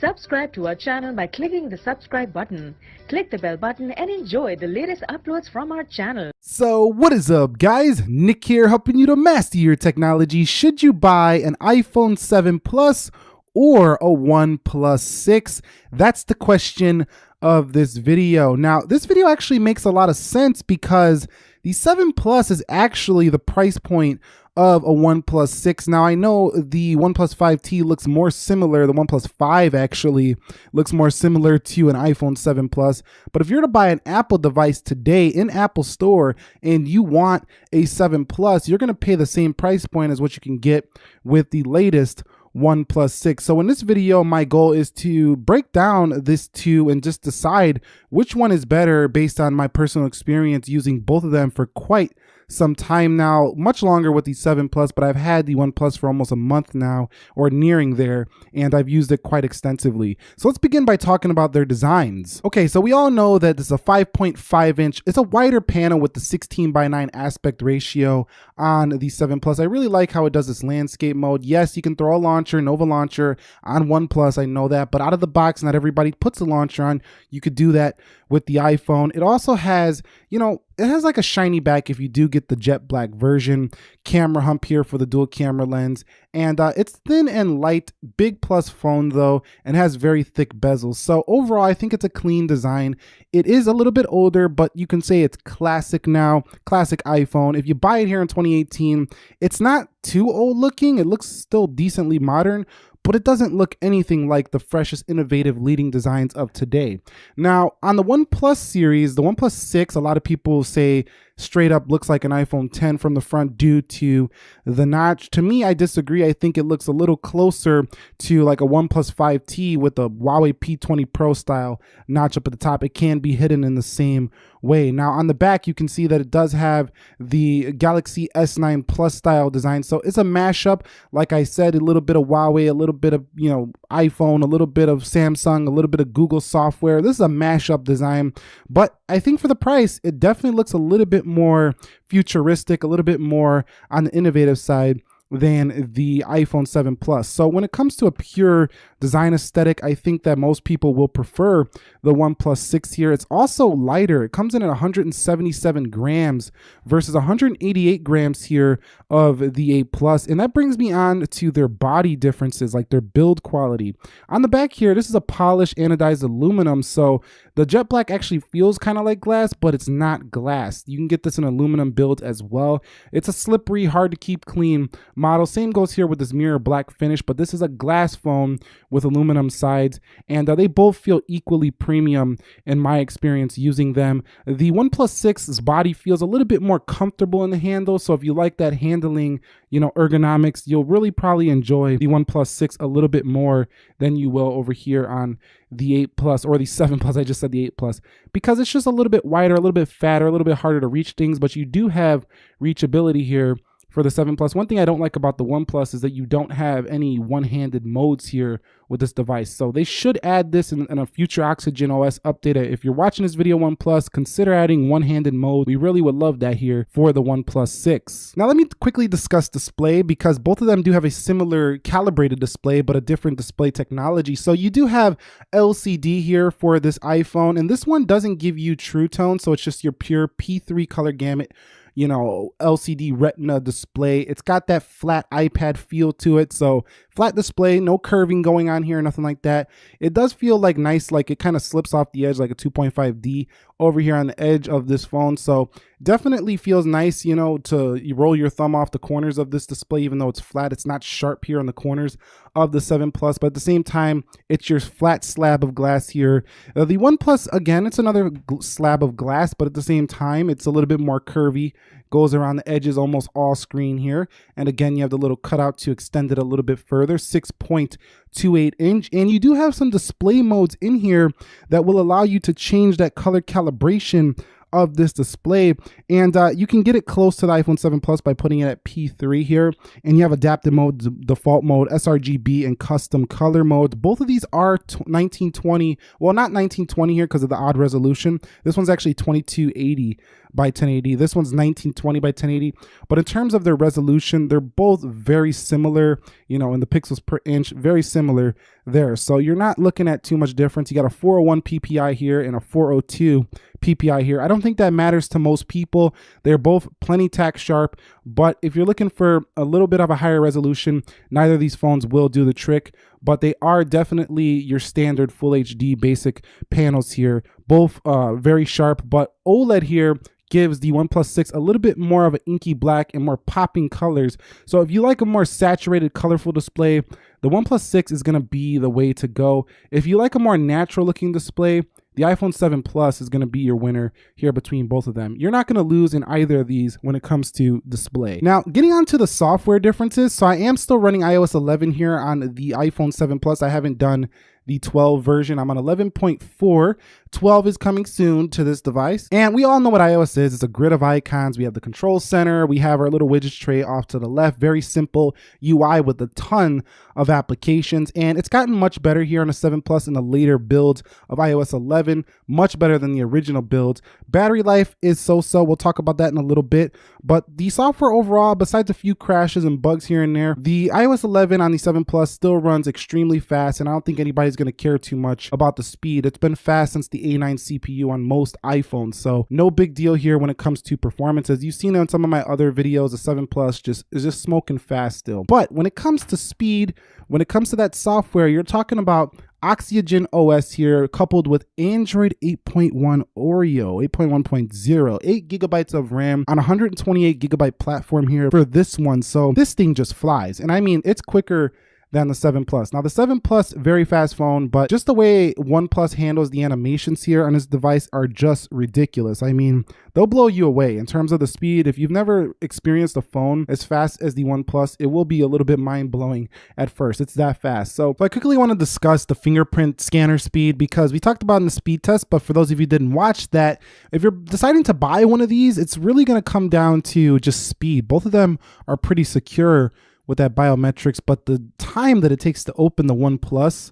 Subscribe to our channel by clicking the subscribe button. Click the bell button and enjoy the latest uploads from our channel. So what is up guys? Nick here helping you to master your technology. Should you buy an iPhone 7 Plus or a OnePlus 6? That's the question of this video. Now this video actually makes a lot of sense because the 7 Plus is actually the price point of a OnePlus 6. Now I know the OnePlus 5T looks more similar, the OnePlus 5 actually looks more similar to an iPhone 7 Plus, but if you're to buy an Apple device today in Apple Store and you want a 7 Plus, you're going to pay the same price point as what you can get with the latest OnePlus 6. So in this video, my goal is to break down this two and just decide which one is better based on my personal experience using both of them for quite some time now, much longer with the 7 Plus, but I've had the One Plus for almost a month now, or nearing there, and I've used it quite extensively. So let's begin by talking about their designs. Okay, so we all know that this is a 5.5 inch, it's a wider panel with the 16 by 9 aspect ratio on the 7 Plus. I really like how it does this landscape mode. Yes, you can throw a launcher, Nova launcher on One Plus, I know that, but out of the box, not everybody puts a launcher on. You could do that with the iPhone. It also has, you know, it has like a shiny back if you do get the jet black version. Camera hump here for the dual camera lens. And uh, it's thin and light, big plus phone though, and has very thick bezels. So overall, I think it's a clean design. It is a little bit older, but you can say it's classic now, classic iPhone. If you buy it here in 2018, it's not too old looking. It looks still decently modern, but it doesn't look anything like the freshest, innovative leading designs of today. Now, on the OnePlus series, the OnePlus 6, a lot of people say straight up looks like an iPhone 10 from the front due to the notch. To me, I disagree. I think it looks a little closer to like a OnePlus 5T with a Huawei P20 Pro style notch up at the top. It can be hidden in the same way. Now on the back, you can see that it does have the Galaxy S9 Plus style design. So it's a mashup. Like I said, a little bit of Huawei, a little bit of, you know, iPhone, a little bit of Samsung, a little bit of Google software. This is a mashup design, but I think for the price, it definitely looks a little bit more futuristic, a little bit more on the innovative side than the iPhone 7 Plus. So when it comes to a pure design aesthetic, I think that most people will prefer the OnePlus 6 here. It's also lighter. It comes in at 177 grams versus 188 grams here of the 8 Plus. And that brings me on to their body differences, like their build quality. On the back here, this is a polished anodized aluminum. So the jet black actually feels kind of like glass, but it's not glass. You can get this in aluminum build as well. It's a slippery, hard to keep clean model. Same goes here with this mirror black finish, but this is a glass phone with aluminum sides, and uh, they both feel equally premium in my experience using them. The OnePlus 6's body feels a little bit more comfortable in the handle, so if you like that handling, you know, ergonomics, you'll really probably enjoy the OnePlus 6 a little bit more than you will over here on the 8 Plus or the 7 Plus. I just said the 8 Plus because it's just a little bit wider, a little bit fatter, a little bit harder to reach things, but you do have reachability here for the 7 Plus. One thing I don't like about the One Plus is that you don't have any one-handed modes here with this device. So they should add this in, in, a future Oxygen OS update. Uh, if you're watching this video One Plus, consider adding one-handed mode. We really would love that here for the One 6. Now let me quickly discuss display because both of them do have a similar calibrated display but a different display technology. So you do have LCD here for this iPhone and this one doesn't give you true tone so it's just your pure P3 color gamut you know, LCD retina display. It's got that flat iPad feel to it. So flat display, no curving going on here, nothing like that. It does feel like nice, like it kind of slips off the edge like a 2.5D over here on the edge of this phone. So definitely feels nice, you know, to roll your thumb off the corners of this display, even though it's flat. It's not sharp here on the corners of the 7 Plus, but at the same time, it's your flat slab of glass here. Uh, the 1 Plus, again, it's another slab of glass, but at the same time, it's a little bit more curvy goes around the edges almost all screen here. And again, you have the little cutout to extend it a little bit further, 6.28 inch. And you do have some display modes in here that will allow you to change that color calibration of this display and uh, you can get it close to the iPhone 7 Plus by putting it at P3 here and you have adaptive mode, default mode, sRGB and custom color mode. Both of these are 1920, well not 1920 here because of the odd resolution. This one's actually 2280 by 1080. This one's 1920 by 1080. But in terms of their resolution, they're both very similar, you know, in the pixels per inch, very similar there. So you're not looking at too much difference. You got a 401 PPI here and a 402 PPI here. I don't think that matters to most people. They're both plenty tack sharp, but if you're looking for a little bit of a higher resolution, neither of these phones will do the trick, but they are definitely your standard full HD basic panels here. Both uh, very sharp, but OLED here gives the OnePlus 6 a little bit more of an inky black and more popping colors. So if you like a more saturated, colorful display, the OnePlus 6 is to be the way to go. If you like a more natural looking display, the iPhone 7 Plus is going to be your winner here between both of them. You're not going to lose in either of these when it comes to display. Now, getting on to the software differences. So I am still running iOS 11 here on the iPhone 7 Plus. I haven't done the 12 version. I'm on 11.4. 12 is coming soon to this device. And we all know what iOS is. It's a grid of icons. We have the control center. We have our little widgets tray off to the left. Very simple UI with a ton of applications. And it's gotten much better here on the 7 Plus in the later builds of iOS 11. Much better than the original builds. Battery life is so-so. We'll talk about that in a little bit. But the software overall, besides a few crashes and bugs here and there, the iOS 11 on the 7 Plus still runs extremely fast. And I don't think anybody's going to care too much about the speed. It's been fast since the A9 CPU on most iPhones, so no big deal here when it comes to performance. As you've seen on some of my other videos, the 7 Plus just is just smoking fast still. But when it comes to speed, when it comes to that software, you're talking about Oxygen OS here, coupled with Android 8.1 Oreo, 8.1.0, 8 gigabytes of RAM on 128 gigabyte platform here for this one. So this thing just flies. And I mean, it's quicker than the 7 Plus. Now the 7 Plus, very fast phone, but just the way OnePlus handles the animations here on this device are just ridiculous. I mean, they'll blow you away in terms of the speed. If you've never experienced a phone as fast as the OnePlus, it will be a little bit mind-blowing at first. It's that fast. So, so I quickly want to discuss the fingerprint scanner speed because we talked about in the speed test, but for those of you didn't watch that, if you're deciding to buy one of these, it's really going to come down to just speed. Both of them are pretty secure with that biometrics, but the time that it takes to open the One Plus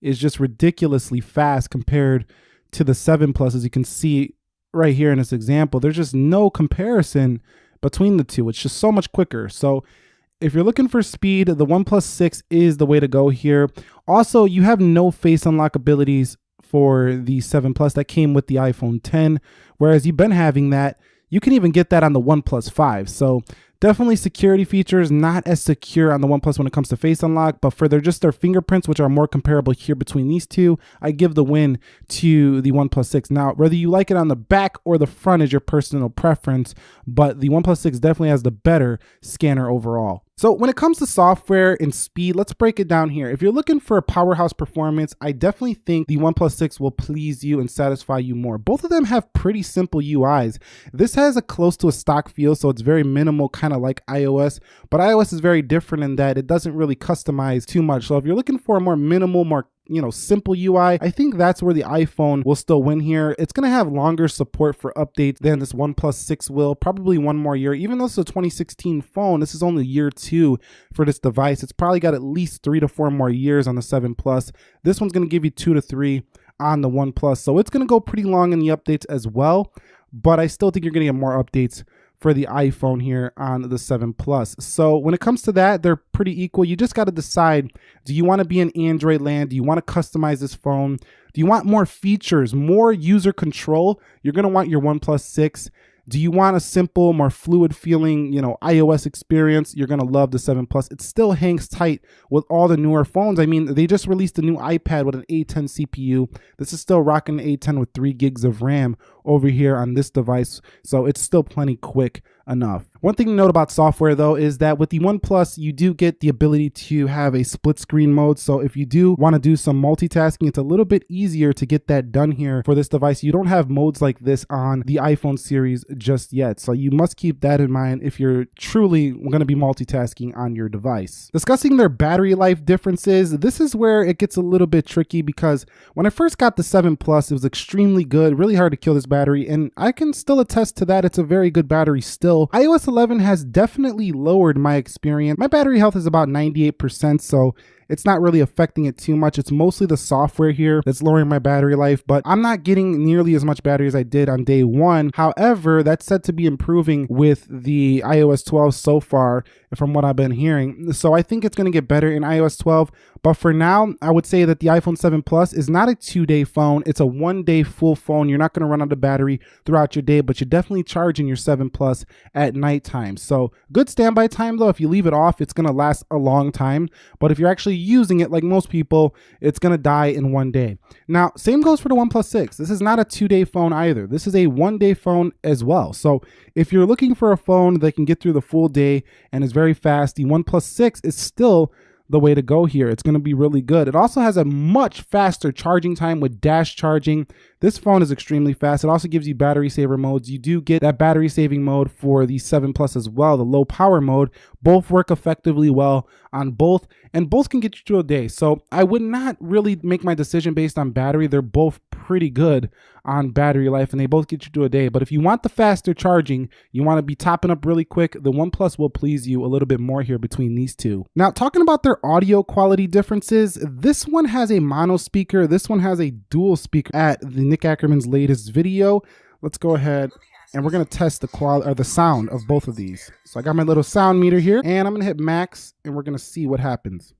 is just ridiculously fast compared to the 7 Plus. As you can see right here in this example, there's just no comparison between the two. It's just so much quicker. So if you're looking for speed, the OnePlus 6 is the way to go here. Also, you have no face unlock abilities for the 7 Plus that came with the iPhone 10, whereas you've been having that. You can even get that on the OnePlus 5. So Definitely security features, not as secure on the OnePlus when it comes to face unlock, but for their just their fingerprints, which are more comparable here between these two, I give the win to the OnePlus 6. Now, whether you like it on the back or the front is your personal preference, but the OnePlus 6 definitely has the better scanner overall. So when it comes to software and speed, let's break it down here. If you're looking for a powerhouse performance, I definitely think the OnePlus 6 will please you and satisfy you more. Both of them have pretty simple UIs. This has a close to a stock feel, so it's very minimal, kind of like iOS, but iOS is very different in that it doesn't really customize too much. So if you're looking for a more minimal, more you know, simple UI. I think that's where the iPhone will still win here. It's going to have longer support for updates than this OnePlus 6 will, probably one more year. Even though it's a 2016 phone, this is only year two for this device. It's probably got at least three to four more years on the 7 Plus. This one's going to give you two to three on the One Plus. So it's going to go pretty long in the updates as well. But I still think you're going to get more updates for the iPhone here on the 7 Plus. So when it comes to that, they're pretty equal. You just got to decide, do you want to be in Android land? Do you want to customize this phone? Do you want more features, more user control? You're going to want your OnePlus 6. Do you want a simple, more fluid feeling, you know, iOS experience? You're gonna love the 7 Plus. It still hangs tight with all the newer phones. I mean, they just released a new iPad with an A10 CPU. This is still rocking A10 with three gigs of RAM over here on this device, so it's still plenty quick enough. One thing to note about software though is that with the OnePlus, you do get the ability to have a split screen mode. So if you do want to do some multitasking, it's a little bit easier to get that done here for this device. You don't have modes like this on the iPhone series just yet. So you must keep that in mind if you're truly going to be multitasking on your device. Discussing their battery life differences, this is where it gets a little bit tricky because when I first got the 7 Plus, it was extremely good, really hard to kill this battery, and I can still attest to that. It's a very good battery still. iOS 11 has definitely lowered my experience. My battery health is about 98%, so it's not really affecting it too much. It's mostly the software here that's lowering my battery life, but I'm not getting nearly as much battery as I did on day one. However, that's said to be improving with the iOS 12 so far, from what I've been hearing. So I think it's going to get better in iOS 12. But for now, I would say that the iPhone 7 Plus is not a two day phone. It's a one day full phone. You're not going to run out of battery throughout your day, but you're definitely charging your 7 Plus at nighttime. So good standby time though. If you leave it off, it's going to last a long time. But if you're actually using it like most people, it's going to die in one day. Now, same goes for the OnePlus 6. This is not a two day phone either. This is a one day phone as well. So if you're looking for a phone that can get through the full day and is very fast, the OnePlus 6 is still the way to go here. It's going to be really good. It also has a much faster charging time with dash charging. This phone is extremely fast. It also gives you battery saver modes. You do get that battery saving mode for the 7 Plus as well, the low power mode. Both work effectively well on both, and both can get you through a day. So I would not really make my decision based on battery. They're both pretty good on battery life and they both get you to a day. But if you want the faster charging, you want to be topping up really quick, the OnePlus will please you a little bit more here between these two. Now, talking about their audio quality differences, this one has a mono speaker, this one has a dual speaker at the Nick Ackerman's latest video. Let's go ahead and we're gonna test the quality or the sound of both of these. So I got my little sound meter here and I'm gonna hit max and we're gonna see what happens.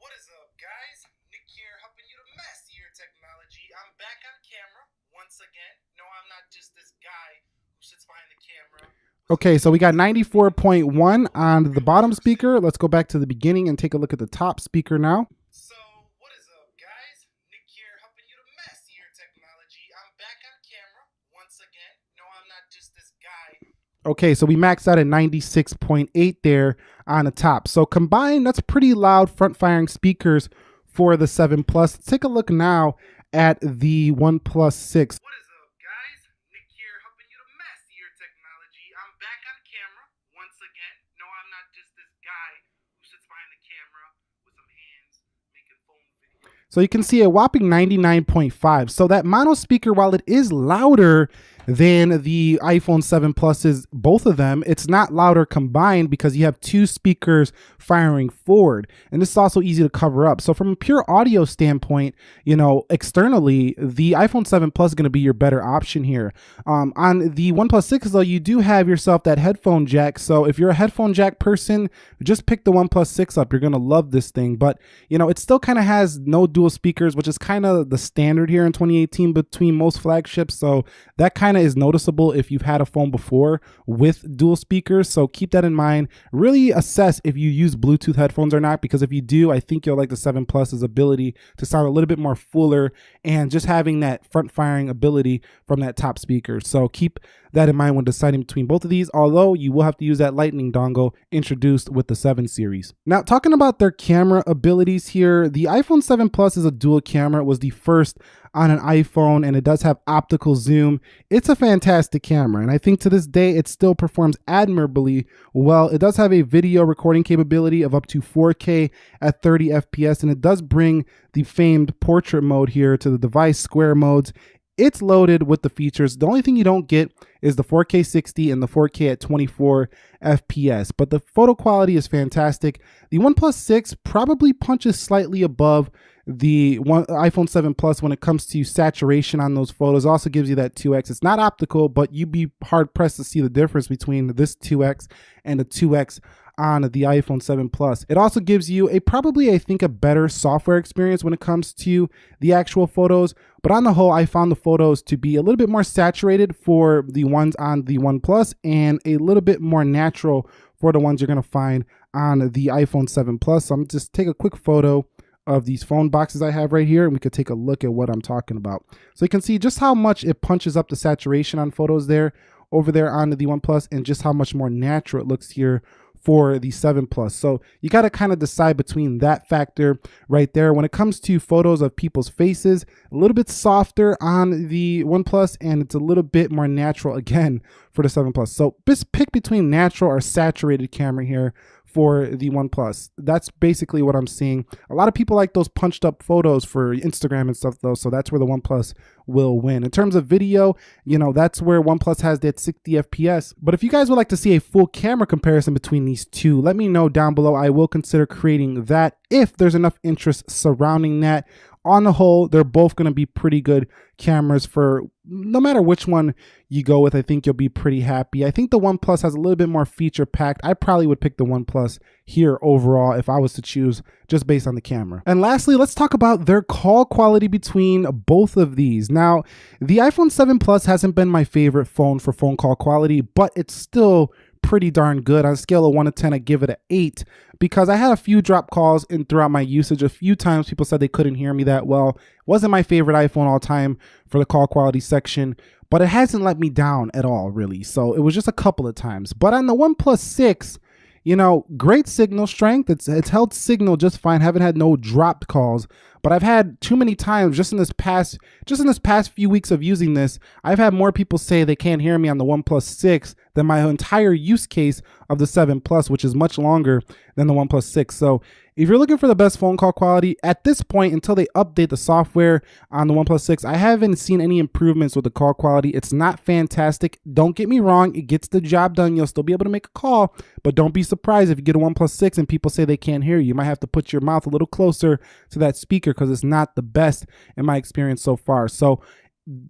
What is up, guys? Nick here, helping you to master your technology. I'm back on camera once again. No, I'm not just this guy who sits behind the camera. Okay, so we got 94.1 on the bottom speaker. Let's go back to the beginning and take a look at the top speaker now. So, what is up, guys? Nick here, helping you to master your technology. I'm back on camera once again. No, I'm not just this guy Okay, so we maxed out at 96.8 there on the top. So combined, that's pretty loud front firing speakers for the 7 Plus. Let's take a look now at the OnePlus 6. What is up, guys? Nick here, helping you to master your technology. I'm back on camera once again. No, I'm not just this guy who sits behind the camera with some hands making phone videos. So you can see a whopping 99.5. So that mono speaker, while it is louder than the iPhone 7 Pluses, both of them, it's not louder combined because you have two speakers firing forward. And this is also easy to cover up. So from a pure audio standpoint, you know, externally, the iPhone 7 Plus is going to be your better option here. Um, on the OnePlus 6, though, you do have yourself that headphone jack. So if you're a headphone jack person, just pick the OnePlus 6 up. You're going to love this thing. But, you know, it still kind of has no dual speakers, which is kind of the standard here in 2018 between most flagships. So that kind of is noticeable if you've had a phone before with dual speakers. So keep that in mind. Really assess if you use Bluetooth headphones or not, because if you do, I think you'll like the 7 Plus's ability to sound a little bit more fuller and just having that front firing ability from that top speaker. So keep that in mind when deciding between both of these, although you will have to use that lightning dongle introduced with the 7 series. Now, talking about their camera abilities here, the iPhone 7 Plus is a dual camera. It was the first on an iPhone and it does have optical zoom. It's a fantastic camera and I think to this day it still performs admirably well. It does have a video recording capability of up to 4K at 30 FPS and it does bring the famed portrait mode here to the device square modes it's loaded with the features. The only thing you don't get is the 4K 60 and the 4K at 24 FPS, but the photo quality is fantastic. The OnePlus 6 probably punches slightly above the one, iPhone 7 Plus when it comes to saturation on those photos. Also gives you that 2x. It's not optical, but you'd be hard pressed to see the difference between this 2x and the 2x on the iPhone 7 Plus. It also gives you a probably, I think, a better software experience when it comes to the actual photos. But on the whole, I found the photos to be a little bit more saturated for the ones on the One Plus and a little bit more natural for the ones you're going to find on the iPhone 7 Plus. So I'm just take a quick photo of these phone boxes I have right here and we could take a look at what I'm talking about. So you can see just how much it punches up the saturation on photos there over there on the One Plus and just how much more natural it looks here for the 7 Plus. So you got to kind of decide between that factor right there. When it comes to photos of people's faces, a little bit softer on the 1 Plus and it's a little bit more natural again for the 7 Plus. So just pick between natural or saturated camera here for the OnePlus. That's basically what I'm seeing. A lot of people like those punched up photos for Instagram and stuff though, so that's where the OnePlus will win. In terms of video, you know, that's where OnePlus has that 60 FPS. But if you guys would like to see a full camera comparison between these two, let me know down below. I will consider creating that if there's enough interest surrounding that on the whole, they're both going to be pretty good cameras for no matter which one you go with. I think you'll be pretty happy. I think the OnePlus has a little bit more feature packed. I probably would pick the OnePlus here overall if I was to choose just based on the camera. And lastly, let's talk about their call quality between both of these. Now, the iPhone 7 Plus hasn't been my favorite phone for phone call quality, but it's still pretty darn good. On a scale of 1 to 10, I give it an 8 because I had a few drop calls in throughout my usage. A few times people said they couldn't hear me that well. It wasn't my favorite iPhone all time for the call quality section, but it hasn't let me down at all, really. So it was just a couple of times. But on the OnePlus 6, you know, great signal strength. It's it's held signal just fine. Haven't had no dropped calls, but I've had too many times just in this past just in this past few weeks of using this. I've had more people say they can't hear me on the OnePlus 6 than my entire use case of the 7 Plus, which is much longer than the OnePlus 6. So if you're looking for the best phone call quality, at this point, until they update the software on the OnePlus 6, I haven't seen any improvements with the call quality. It's not fantastic. Don't get me wrong, it gets the job done. You'll still be able to make a call, but don't be surprised if you get a OnePlus 6 and people say they can't hear you. You might have to put your mouth a little closer to that speaker because it's not the best in my experience so far. So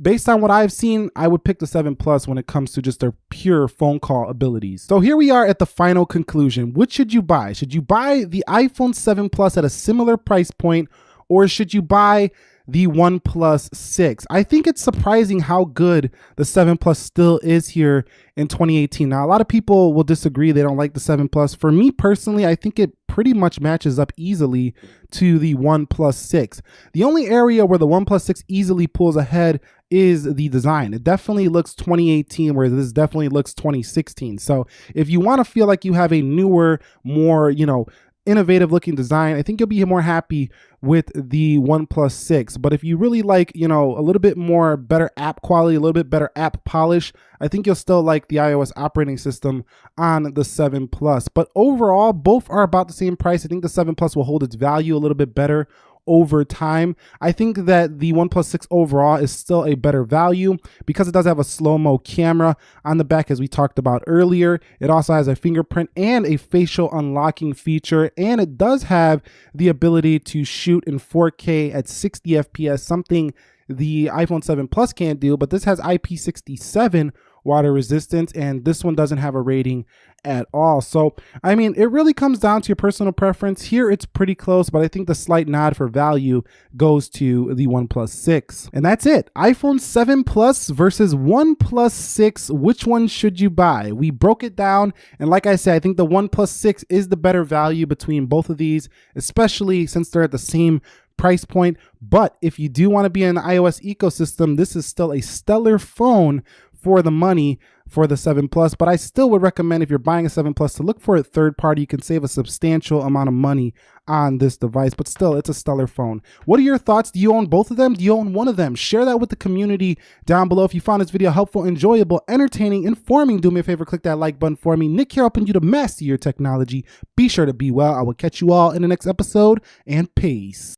based on what I've seen, I would pick the 7 Plus when it comes to just their pure phone call abilities. So here we are at the final conclusion. Which should you buy? Should you buy the iPhone 7 Plus at a similar price point or should you buy the OnePlus 6. I think it's surprising how good the 7 Plus still is here in 2018. Now, a lot of people will disagree. They don't like the 7 Plus. For me personally, I think it pretty much matches up easily to the OnePlus 6. The only area where the OnePlus 6 easily pulls ahead is the design. It definitely looks 2018 where this definitely looks 2016. So if you want to feel like you have a newer, more, you know, innovative looking design. I think you'll be more happy with the OnePlus 6. But if you really like, you know, a little bit more better app quality, a little bit better app polish, I think you'll still like the iOS operating system on the 7 Plus. But overall, both are about the same price. I think the 7 Plus will hold its value a little bit better over time. I think that the OnePlus 6 overall is still a better value because it does have a slow-mo camera on the back as we talked about earlier. It also has a fingerprint and a facial unlocking feature and it does have the ability to shoot in 4K at 60 FPS, something the iPhone 7 Plus can't do, but this has IP67 water resistance and this one doesn't have a rating at all. So, I mean, it really comes down to your personal preference. Here it's pretty close, but I think the slight nod for value goes to the OnePlus 6. And that's it. iPhone 7 Plus versus OnePlus 6. Which one should you buy? We broke it down. And like I said, I think the OnePlus 6 is the better value between both of these, especially since they're at the same price point. But if you do want to be in the iOS ecosystem, this is still a stellar phone for the money for the 7 Plus, but I still would recommend if you're buying a 7 Plus to look for a third party. You can save a substantial amount of money on this device, but still, it's a stellar phone. What are your thoughts? Do you own both of them? Do you own one of them? Share that with the community down below. If you found this video helpful, enjoyable, entertaining, informing, do me a favor, click that like button for me. Nick here helping you to master your technology. Be sure to be well. I will catch you all in the next episode, and peace.